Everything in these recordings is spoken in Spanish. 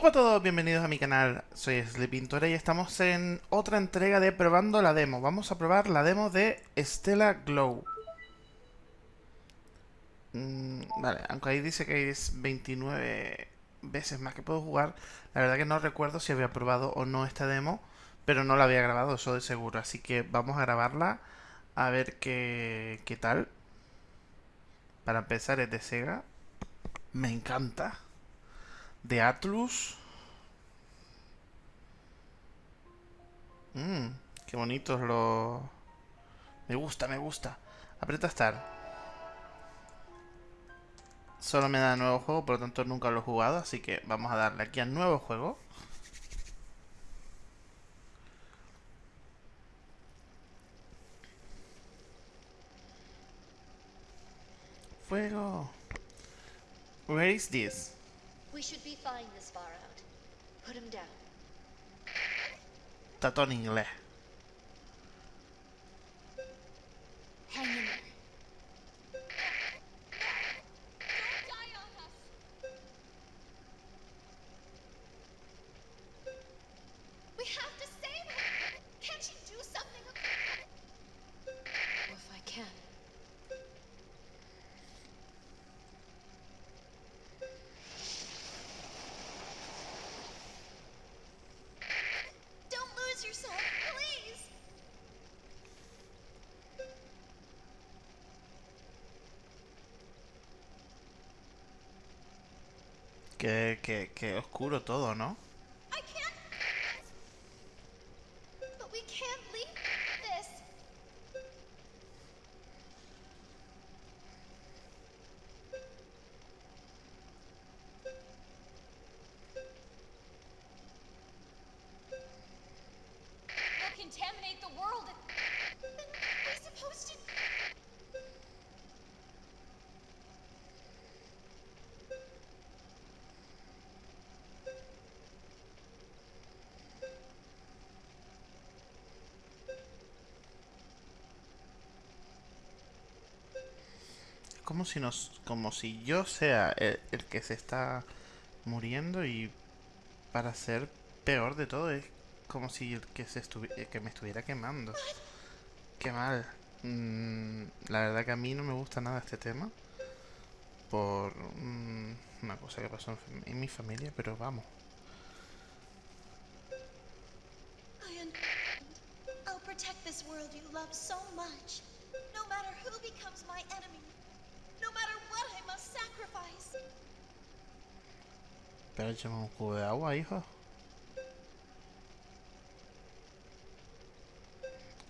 Hola a todos, bienvenidos a mi canal, soy Sleepintora y estamos en otra entrega de probando la demo. Vamos a probar la demo de Stella Glow. Mm, vale, aunque ahí dice que es 29 veces más que puedo jugar, la verdad que no recuerdo si había probado o no esta demo, pero no la había grabado, eso de seguro, así que vamos a grabarla a ver qué, qué tal. Para empezar es de Sega, me encanta de Atlus. Mmm, qué bonitos los... Me gusta, me gusta. Aprieta Start. Solo me da nuevo juego, por lo tanto nunca lo he jugado, así que vamos a darle aquí a nuevo juego. Fuego. Where is this? We should be fine this far out. Put him down. Está todo en inglés. Qué, qué, qué oscuro todo, ¿no? I can't. But we can't leave this. We'll contaminate the world. Then what are we supposed to? Es como si nos, como si yo sea el, que se está muriendo y para ser peor de todo es como si el que se el que me estuviera quemando. Qué mal. Mm, la verdad que a mí no me gusta nada este tema por mm, una cosa que pasó en, en mi familia, pero vamos. I'll protect this world you love so much. No matter who becomes my enemy. No matter what I must sacrifice. Pero échame un cubo de agua, hijo.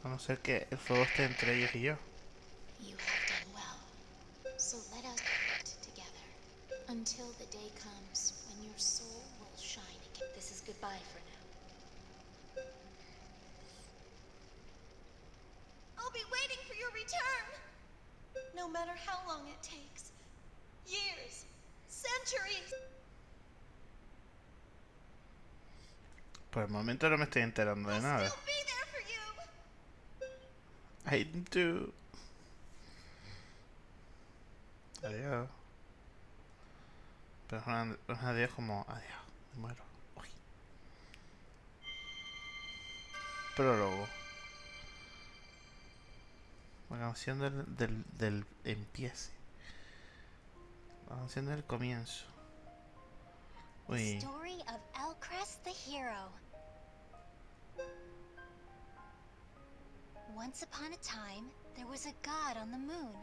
A no ser que el fuego esté entre ellos y yo. You have done well. So let us act together until the day comes when your soul will shine again. This is goodbye for now. I'll be waiting for your return. No matter how long it takes. Years. Centuries. Por el momento no me estoy enterando de nada. I do. Adiós. Pero es un, un adiós como adiós. Me muero. Uy. Prólogo. La canción del, del, del empiece. La canción del comienzo. Uy. Story of Elcrest the hero. Once upon a time, there was a god on the moon.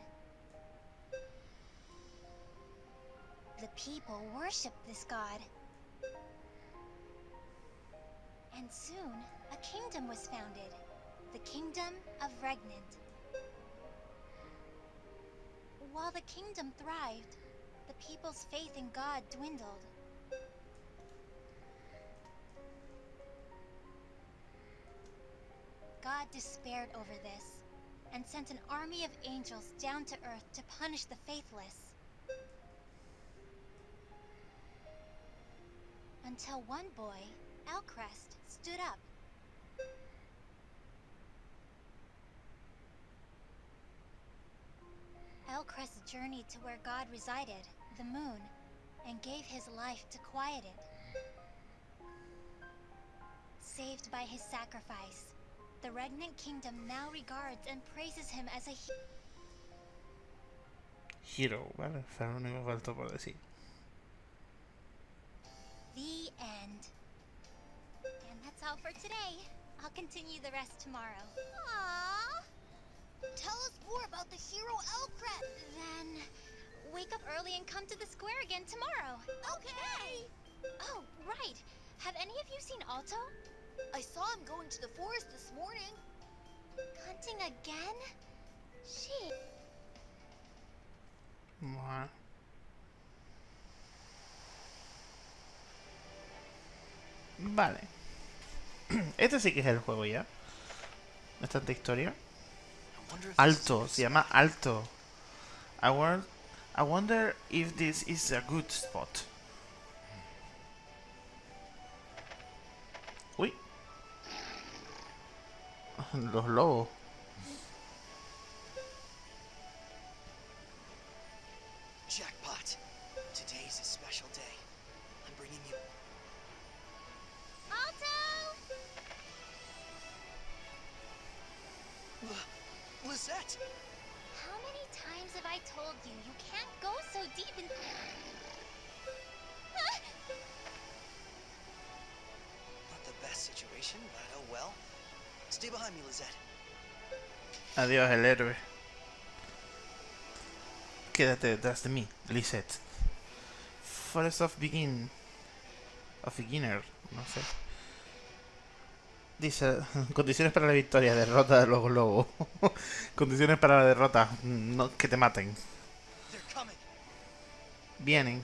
The people worshipped this god. And soon, a kingdom was founded. The Kingdom of Regnant. While the kingdom thrived, the people's faith in God dwindled. God despaired over this and sent an army of angels down to earth to punish the faithless. Until one boy, Elcrest, stood up. Elcrest journeyed to where God resided, the moon, and gave his life to quiet it. saved by his sacrifice. The Regnant Kingdom now regards and praises him as a he- Hero, ¿vale? O sea, único que faltó por decir. The end. And that's all for today. I'll continue the rest tomorrow. Aww. Tell us more about the hero Elcret. Then wake up early and come to the square again tomorrow. Okay. Oh, right. Have any of you seen Alto? I saw him going to the forest this morning. Hunting again? She. Buah. Vale. Este sí que es el juego ya. No es tanta historia. I wonder if this is Alto, good se llama Alto. I, wor- I wonder if this is a good spot. Uy. Los lobos. Jackpot. Today's a special day. I'm bringing you. Alto! L- Lizette! How many times have I told you you can't go so deep in. Not the best situation, but oh well. Stay behind me, Lizette. Adiós, el héroe. Quédate detrás de mí, Lisette. Forest of Begin. Of Beginner, no sé. Dice, condiciones para la victoria, derrota de los globos. condiciones para la derrota, no, que te maten. Vienen.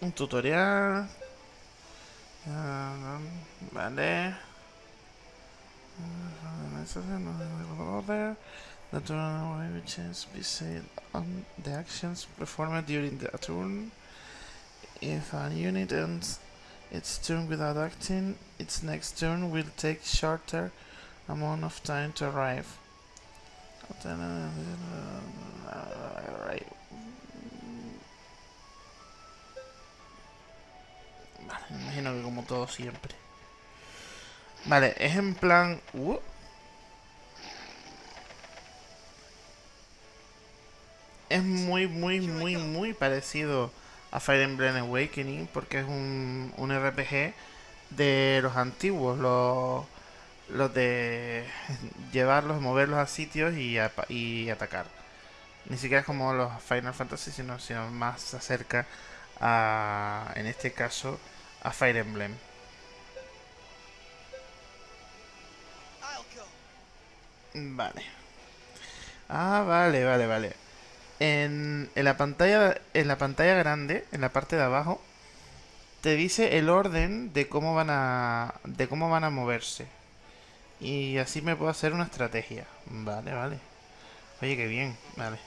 Un tutorial. Ah, Vale. Turn which is based on the actions performed during the turn. If a unit ends its turn without acting, its next turn will take shorter amount of time to arrive. Vale, me imagino que como todo siempre. Vale, es en plan... uh. Es muy, muy, muy, muy parecido a Fire Emblem Awakening porque es un, un RPG de los antiguos, los, los de llevarlos, moverlos a sitios y, y atacar. Ni siquiera es como los Final Fantasy, sino, sino más se acerca a, en este caso, a Fire Emblem. Vale. Ah, vale, vale, vale. En, en la pantalla en la pantalla grande, en la parte de abajo, te dice el orden de cómo van a de cómo van a moverse. Y así me puedo hacer una estrategia. Vale, vale. Oye, qué bien. Vale.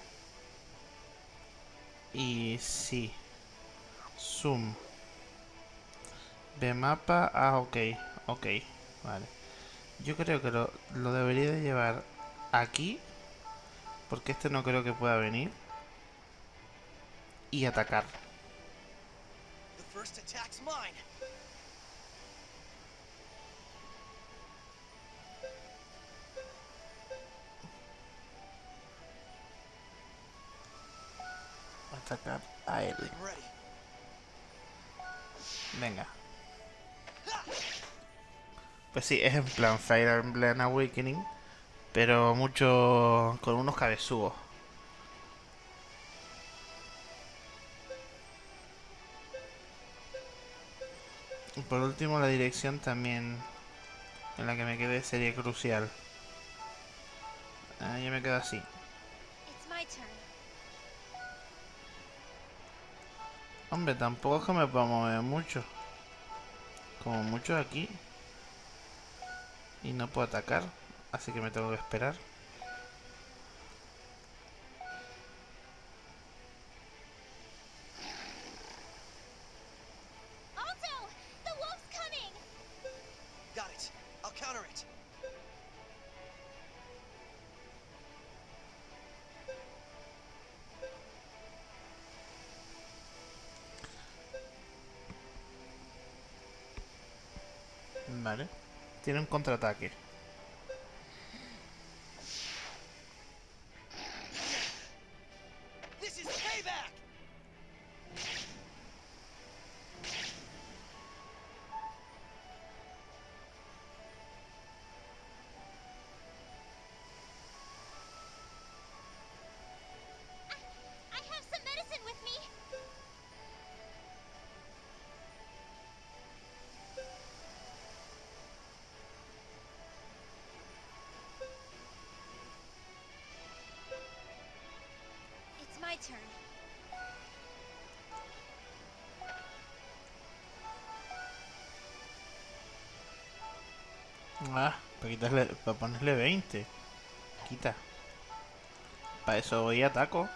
Y sí. Zoom. De mapa. Ah, ok. Ok. Vale. Yo creo que lo, lo debería de llevar aquí. Porque este no creo que pueda venir. Y atacar. Atacar a él. Venga. Pues sí, es en plan Fire Emblem Awakening. Pero mucho. con unos cabezudos. Y por último, la dirección también. En la que me quedé sería crucial. Ah, yo me quedo así. Hombre, tampoco es que me pueda mover mucho. Como mucho aquí. Y no puedo atacar. Así que me tengo que esperar. Vale. Tiene un contraataque. Turn. Ah, para quitarle, para ponerle 20. Quita. Para eso voy y ataco.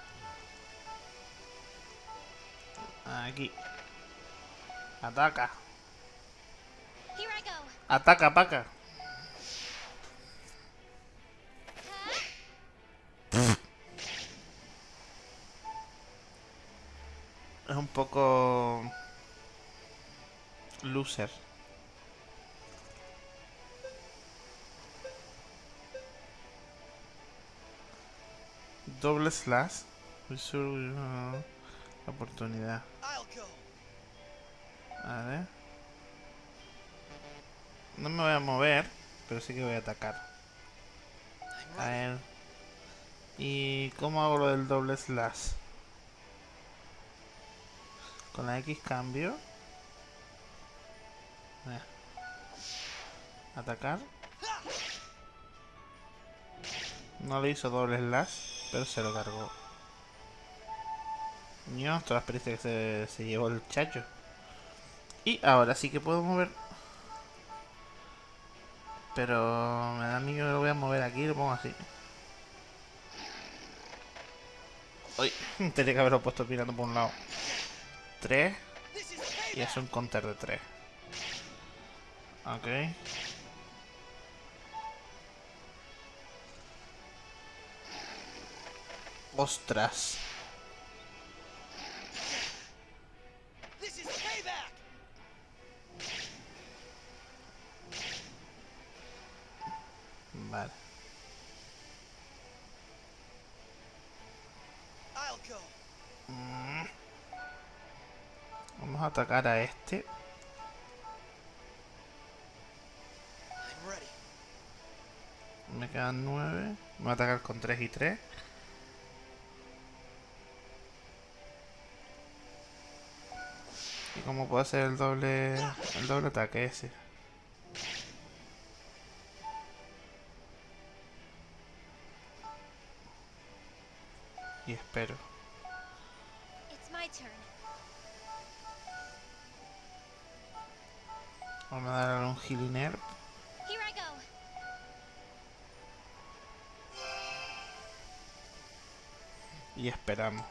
Aquí. Ataca. Ataca, paca. Es un poco... Loser. Doble slash. Uh, oportunidad. A ver. No me voy a mover, pero sí que voy a atacar. A ver. ¿Y cómo hago lo del doble slash? Con la X cambio. Atacar. No le hizo doble slash, pero se lo cargó. Ño, todas las que se, se llevó el chacho. Y ahora sí que puedo mover. Pero me da miedo que lo voy a mover aquí y lo pongo así. Uy, tenía que haberlo puesto mirando por un lado. 3 This is y es un counter de 3. Ok. Ostras. Vale. Mm. Vamos a atacar a este. Me quedan 9. Voy a atacar con 3 y 3. ¿Y cómo puedo hacer el doble el doble ataque ese? Y espero. Vamos a darle un healing herb. Here I go. Y esperamos.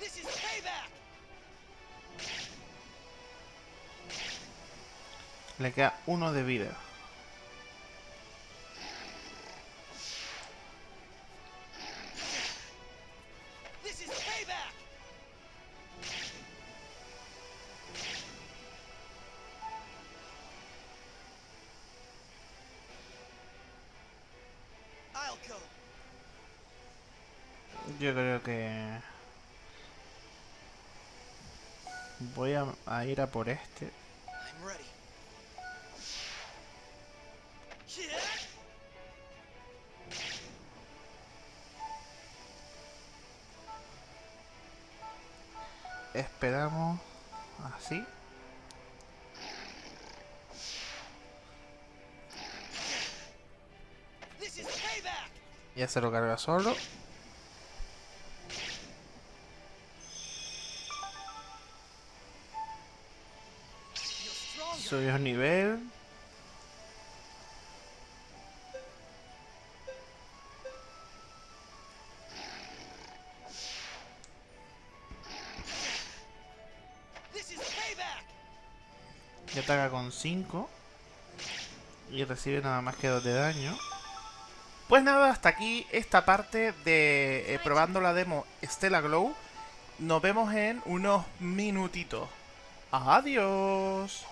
This is payback! Le queda uno de vida. Voy a, a ir a por este. Esperamos así. Ya se lo carga solo. Subió nivel. Y ataca con 5. Y recibe nada más que 2 de daño. Pues nada, hasta aquí esta parte de eh, probando la demo Stella Glow. Nos vemos en unos minutitos. Adiós.